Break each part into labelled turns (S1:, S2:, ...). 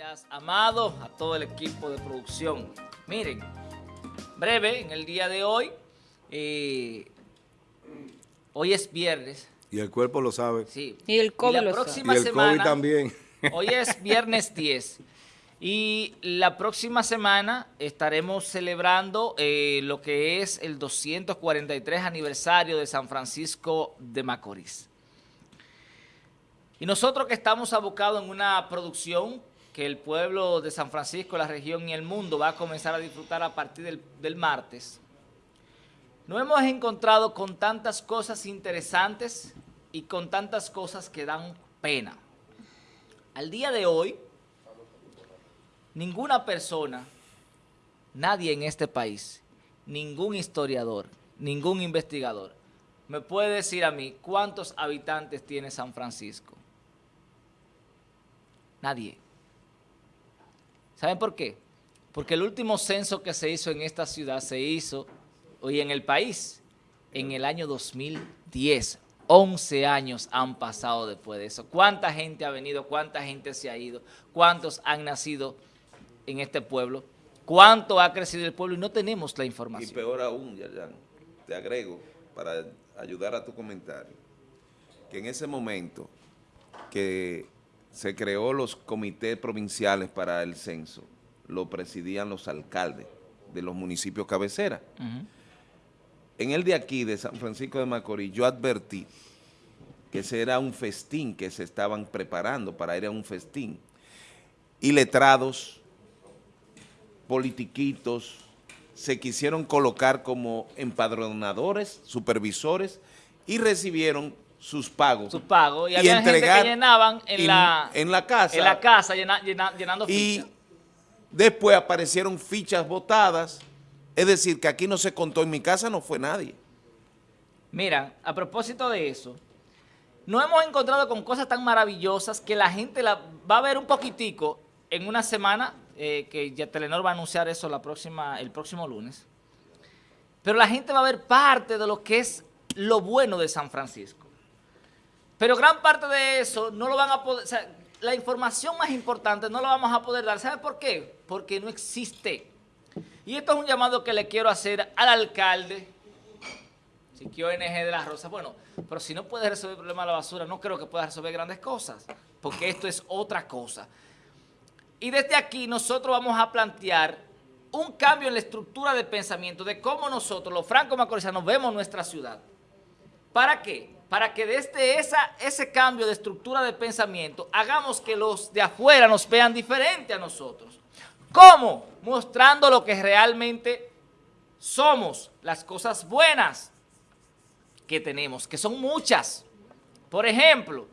S1: Gracias, Amado, a todo el equipo de producción. Miren, breve, en el día de hoy, eh, hoy es viernes.
S2: Y el cuerpo lo sabe.
S1: Sí.
S3: Y el COVID
S1: la
S3: lo
S1: próxima
S2: y el
S1: semana,
S2: COVID también.
S1: Hoy es viernes 10. Y la próxima semana estaremos celebrando eh, lo que es el 243 aniversario de San Francisco de Macorís. Y nosotros que estamos abocados en una producción que el pueblo de San Francisco, la región y el mundo va a comenzar a disfrutar a partir del, martes, nos hemos encontrado con tantas cosas interesantes y con tantas cosas que dan pena. Al día de hoy, ninguna persona, nadie en este país, ningún historiador, ningún investigador, me puede decir a mí cuántos habitantes tiene San Francisco. Nadie. ¿Saben por qué? Porque el último censo que se hizo en esta ciudad se hizo hoy en el país en el año 2010. 11 años han pasado después de eso. ¿Cuánta gente ha venido? ¿Cuánta gente se ha ido? ¿Cuántos han nacido en este pueblo? ¿Cuánto ha crecido el pueblo? Y no tenemos la
S4: Y
S1: información.
S4: peor aún, Yayan, te agrego, para ayudar a tu comentario, que en ese momento que se creó los comités provinciales para el censo, lo presidían los alcaldes de los municipios cabecera. En el de aquí, de San Francisco de Macorís, yo advertí que ese era un festín que se estaban preparando para ir a un festín. Y letrados, politiquitos, se quisieron colocar como empadronadores, supervisores, y recibieron sus pagos.
S1: Su pago. Y, había gente
S4: entregar
S1: que llenaban en, la,
S4: en la casa.
S1: en la casa llena- llena- llenando
S4: Y
S1: fichas.
S4: después aparecieron fichas votadas, es decir, que aquí no se contó, en mi casa no fue nadie.
S1: Mira, a propósito de eso, nos hemos encontrado con cosas tan maravillosas que la gente la va a ver un poquitico en una semana, eh, que ya Telenor va a anunciar eso la próxima, el próximo lunes. Pero la gente va a ver parte de lo que es lo bueno de San Francisco. Pero gran parte de eso no lo van a poder, o sea, la información más importante no la vamos a poder dar. ¿Sabe por qué? Porque no existe. Y esto es un llamado que le quiero hacer al alcalde, Siquio ONG de la Rosa. Bueno, pero si no puede resolver el problema de la basura, no creo que pueda resolver grandes cosas, porque esto es otra cosa. Y desde aquí nosotros vamos a plantear un cambio en la estructura de pensamiento de cómo nosotros, los franco-macorizanos, vemos nuestra ciudad. ¿Para qué? Para que desde esa, ese cambio de estructura de pensamiento hagamos que los de afuera nos vean diferente a nosotros. ¿Cómo? Mostrando lo que realmente somos, las cosas buenas que tenemos, que son muchas. Por ejemplo,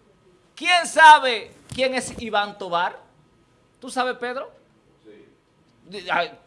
S1: ¿quién sabe quién es Iván Tobar? ¿Tú sabes, Pedro?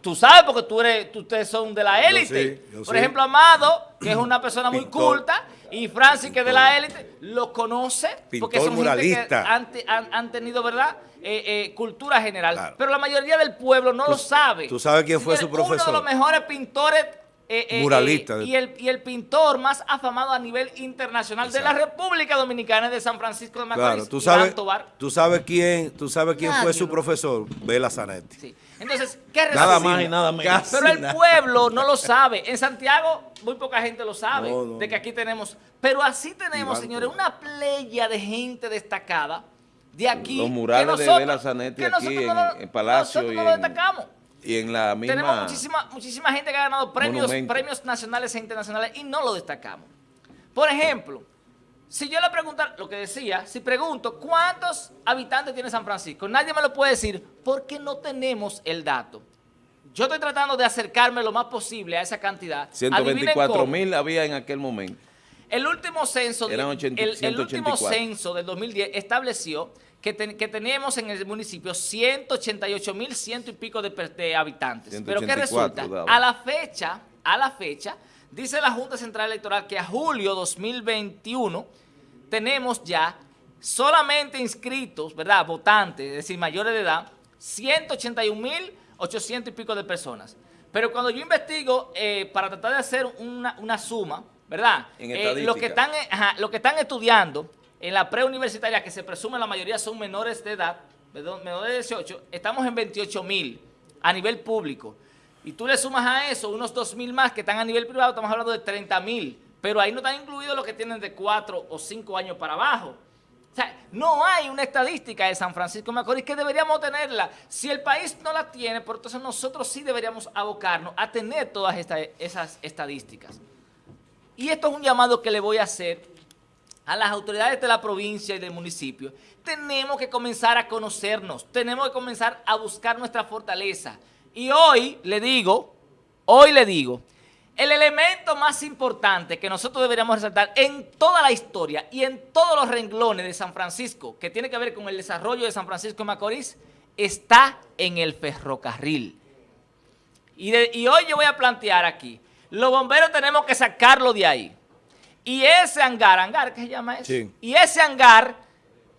S1: Tú sabes porque tú eres, tú- ustedes son de la
S2: Yo
S1: élite.
S2: sí, yo
S1: Por
S2: sí.
S1: ejemplo, Amado, que es una persona muy
S2: Pintor.
S1: culta, y Francis, que es de la élite, lo conoce porque son gente que
S2: muralista.
S1: han, han- han tenido, ¿verdad?, Eh, eh, cultura general.
S2: Claro.
S1: Pero la mayoría del pueblo no
S2: Tú-
S1: lo sabe.
S2: tú sabes quién fue su
S1: Señores, Uno de
S2: profesor.
S1: los mejores pintores eh, eh,
S2: Muralista.
S1: eh, y, el, y el pintor más afamado a nivel internacional de la República Dominicana es de San Francisco de Macorís,
S2: Claro, tú sabes,
S1: Tobar.
S2: tú sabes quién, tú sabes quién
S1: Nadie
S2: fue su profesor, Bela Zanetti.
S1: Sí. Entonces, ¿qué
S4: Nada más y nada menos.
S1: Pero el pueblo no lo sabe. En Santiago muy poca gente lo sabe,
S2: No, no,
S1: de que aquí tenemos. Pero así tenemos,
S2: Iván
S1: señores, una playa de gente destacada de aquí.
S4: Los
S1: que
S4: murales de Bela Zanetti aquí
S1: nosotros
S4: en-
S1: no
S4: en Palacio
S1: nosotros
S4: y
S1: no lo destacamos.
S4: Y en la misma...
S1: Tenemos muchísima, muchísima gente que ha ganado premios,
S4: Monumento.
S1: premios nacionales e internacionales y no lo destacamos. Por ejemplo, si yo le preguntara, lo que decía, si pregunto, ¿cuántos habitantes tiene San Francisco? Nadie me lo puede decir porque no tenemos el dato. Yo estoy tratando de acercarme lo más posible a esa cantidad. Adivinen
S4: 124
S1: cómo.
S4: mil había en aquel momento.
S1: El último censo, de-
S4: Eran 80
S1: el, el último
S4: 184.
S1: censo del 2010 estableció que, ten- que tenemos en el municipio 188 mil ciento y pico de, habitantes. Pero ¿qué
S4: 184
S1: resulta? A la fecha, a la fecha, dice la Junta Central Electoral que a julio 2021 tenemos ya solamente inscritos, ¿verdad? Votantes, es decir, mayores de edad, 181 mil 800 y pico de personas. Pero cuando yo investigo eh, para tratar de hacer una, una suma, ¿verdad?
S4: En
S1: Eh, los, que están, eh, ajá, los que están estudiando en la preuniversitaria, que se presume la mayoría son menores de edad, menor menor de 18, estamos en 28 mil a nivel público. Y tú le sumas a eso unos 2 mil más que están a nivel privado, estamos hablando de 30 mil. Pero ahí no están incluidos los que tienen de 4 o 5 años para abajo. O sea, no hay una estadística de San Francisco de Macorís que deberíamos tenerla. Si el país no la tiene, por entonces nosotros sí deberíamos abocarnos a tener todas estas, esas estadísticas. Y esto es un llamado que le voy a hacer a las autoridades de la provincia y del municipio. Tenemos que comenzar a conocernos, tenemos que comenzar a buscar nuestra fortaleza. Y hoy le digo, hoy le digo, el elemento más importante que nosotros deberíamos resaltar en toda la historia y en todos los renglones de San Francisco, que tiene que ver con el desarrollo de San Francisco de Macorís, está en el ferrocarril. Y, y hoy yo voy a plantear aquí, los bomberos tenemos que sacarlo de ahí. Y ese hangar, hangar, ¿qué se llama eso?
S2: Sí.
S1: Y ese hangar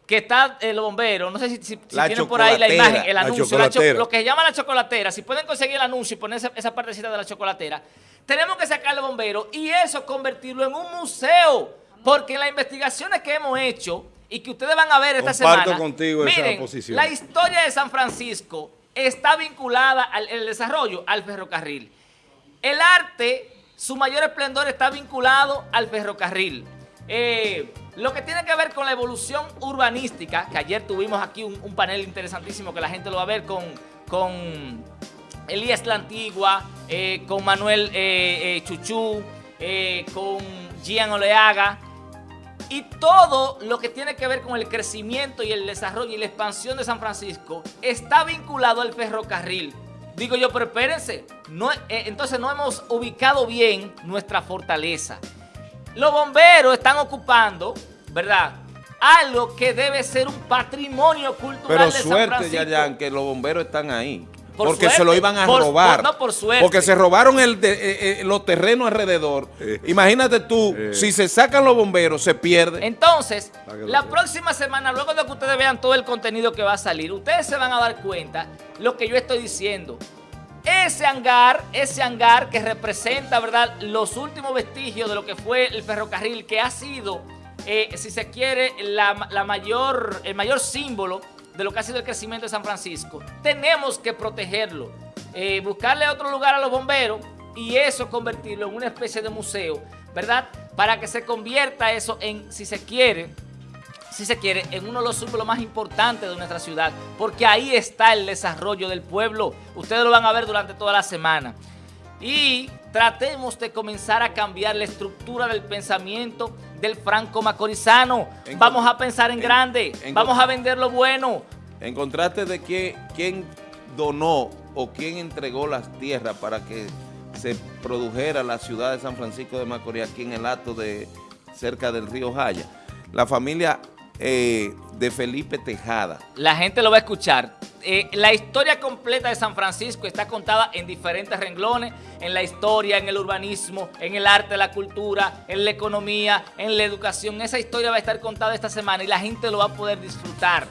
S1: que está el bombero, no sé si, si- si
S4: La
S1: tienen por ahí la imagen, el anuncio, la lo que se llama la chocolatera, si pueden conseguir el anuncio y poner esa, esa partecita de la chocolatera, tenemos que sacar el bombero y eso convertirlo en un museo, porque en las investigaciones que hemos hecho y que ustedes van a ver esta
S2: Comparto
S1: semana,
S2: contigo esa
S1: miren,
S2: posición.
S1: la historia de San Francisco está vinculada al el desarrollo al ferrocarril. El arte, su mayor esplendor está vinculado al ferrocarril. Eh, lo que tiene que ver con la evolución urbanística, que ayer tuvimos aquí un, panel interesantísimo que la gente lo va a ver con, con Elías La Antigua, eh, con Manuel eh, eh, Chuchú, con Gian Oleaga, y todo lo que tiene que ver con el crecimiento y el desarrollo y la expansión de San Francisco está vinculado al ferrocarril. Digo yo, pero espérense, no, eh, entonces no hemos ubicado bien nuestra fortaleza. Los bomberos están ocupando, ¿verdad? Algo que debe ser un patrimonio cultural
S4: Pero
S1: de San
S4: suerte,
S1: Francisco.
S4: Yayan, que los bomberos están ahí.
S1: Por
S4: porque
S1: suerte,
S4: se lo iban a
S1: por-
S4: robar.
S1: por- no, por suerte.
S4: Porque se robaron el de- eh, eh, los terrenos alrededor.
S2: Eh.
S4: Imagínate tú,
S2: Eh.
S4: si se sacan los bomberos, se pierde.
S1: Entonces, la próxima semana, luego de que ustedes vean todo el contenido que va a salir, ustedes se van a dar cuenta lo que yo estoy diciendo. Ese hangar, ese hangar que representa, ¿verdad?, los últimos vestigios de lo que fue el ferrocarril, que ha sido, eh, si se quiere, la, la mayor, el mayor símbolo de lo que ha sido el crecimiento de San Francisco. Tenemos que protegerlo, eh, buscarle otro lugar a los bomberos y eso convertirlo en una especie de museo, ¿verdad? Para que se convierta eso en, si se quiere, si se quiere, en uno de los símbolos más importantes de nuestra ciudad, porque ahí está el desarrollo del pueblo. Ustedes lo van a ver durante toda la semana. Y tratemos de comenzar a cambiar la estructura del pensamiento del franco macorizano.
S4: En-
S1: Vamos a pensar en,
S4: en-
S1: grande,
S4: en-
S1: vamos a vender lo bueno.
S4: En contraste de que, quién donó o quién entregó las tierras para que se produjera la ciudad de San Francisco de Macorís aquí en el acto de cerca del río Jaya. La familia eh, de Felipe Tejada.
S1: La gente lo va a escuchar. Eh, la historia completa de San Francisco está contada en diferentes renglones, en la historia, en el urbanismo, en el arte, la cultura, en la economía, en la educación. Esa historia va a estar contada esta semana y la gente lo va a poder disfrutar.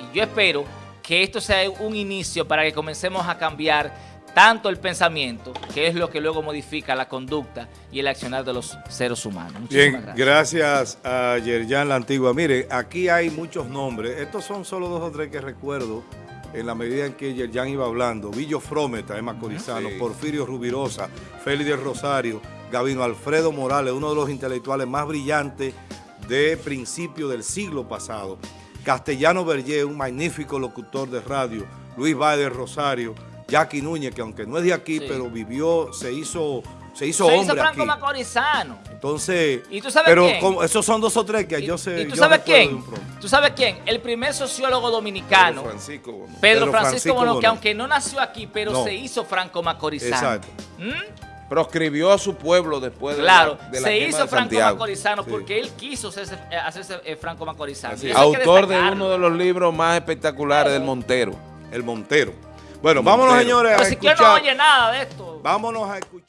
S1: Y yo espero que esto sea un inicio para que comencemos a cambiar tanto el pensamiento, que es lo que luego modifica la conducta y el accionar de los seres humanos. Muchísimas
S2: Bien,
S1: gracias.
S2: gracias a Yerjan La Antigua. Mire, aquí hay muchos nombres. Estos son solo dos o tres que recuerdo en la medida en que Yerjan iba hablando. Villo Frometa, Emma Corizano,
S4: Sí.
S2: Porfirio Rubirosa, Félix del Rosario, Gavino Alfredo Morales, uno de los intelectuales más brillantes de principio del siglo pasado. Castellano Berger, un magnífico locutor de radio. Luis del Rosario. Jackie Núñez, que aunque no es de aquí,
S1: Sí.
S2: pero vivió, se hizo, se hizo
S1: Se hizo Franco
S2: aquí.
S1: Macorizano.
S2: Entonces,
S1: ¿Y tú sabes
S2: pero como- esos son dos o tres que
S1: ¿Y-
S2: yo sé.
S1: ¿Y tú sabes
S2: de
S1: quién? ¿Tú sabes quién? El primer sociólogo dominicano,
S4: Pedro Francisco Bono.
S1: Pedro,
S2: Pedro
S1: Francisco,
S2: Francisco
S1: Bono, que aunque no nació aquí, pero
S2: No.
S1: se hizo franco macorizano.
S2: Exacto.
S1: ¿Mm?
S4: Proscribió a su pueblo después de
S1: Claro,
S4: la, de la
S1: se hizo
S4: de
S1: franco macorizano
S2: Sí.
S1: porque él quiso hacerse, eh, hacerse eh, franco macorizano.
S4: Autor de uno de los libros más espectaculares del Montero.
S2: El Montero. Bueno, vámonos, señores, a
S1: Pero si que no
S2: escuchar.
S1: oye nada de esto.
S2: Vámonos a escuchar.